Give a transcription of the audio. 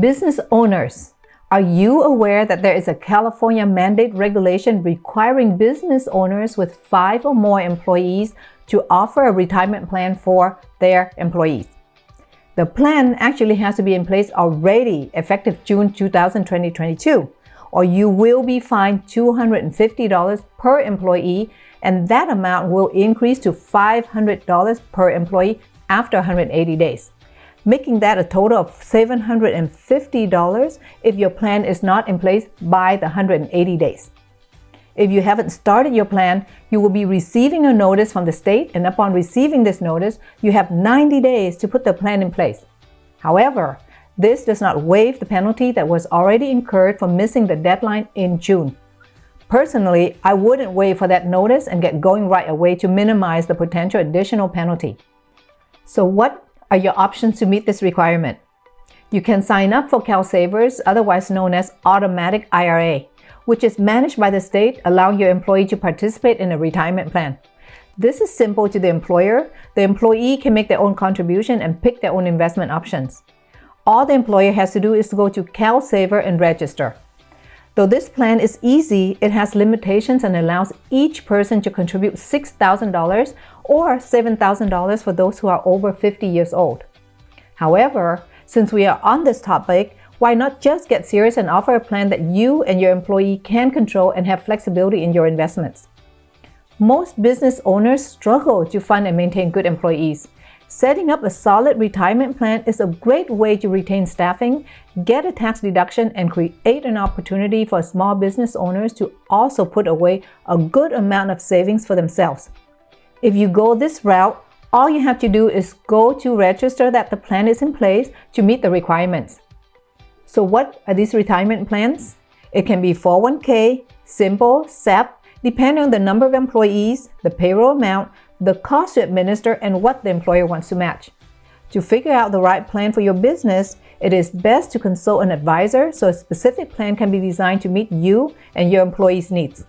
Business owners, are you aware that there is a California mandate regulation requiring business owners with five or more employees to offer a retirement plan for their employees? The plan actually has to be in place already effective June 2022, or you will be fined $250 per employee and that amount will increase to $500 per employee after 180 days making that a total of $750 if your plan is not in place by the 180 days. If you haven't started your plan, you will be receiving a notice from the state and upon receiving this notice, you have 90 days to put the plan in place. However, this does not waive the penalty that was already incurred for missing the deadline in June. Personally, I wouldn't wait for that notice and get going right away to minimize the potential additional penalty. So what are your options to meet this requirement. You can sign up for CalSavers, otherwise known as Automatic IRA, which is managed by the state, allowing your employee to participate in a retirement plan. This is simple to the employer. The employee can make their own contribution and pick their own investment options. All the employer has to do is to go to CalSaver and register. Though this plan is easy, it has limitations and allows each person to contribute $6,000 or $7,000 for those who are over 50 years old. However, since we are on this topic, why not just get serious and offer a plan that you and your employee can control and have flexibility in your investments? Most business owners struggle to fund and maintain good employees. Setting up a solid retirement plan is a great way to retain staffing, get a tax deduction, and create an opportunity for small business owners to also put away a good amount of savings for themselves. If you go this route, all you have to do is go to register that the plan is in place to meet the requirements. So what are these retirement plans? It can be 401k, simple, SEP, depending on the number of employees, the payroll amount, the cost to administer, and what the employer wants to match. To figure out the right plan for your business, it is best to consult an advisor so a specific plan can be designed to meet you and your employees' needs.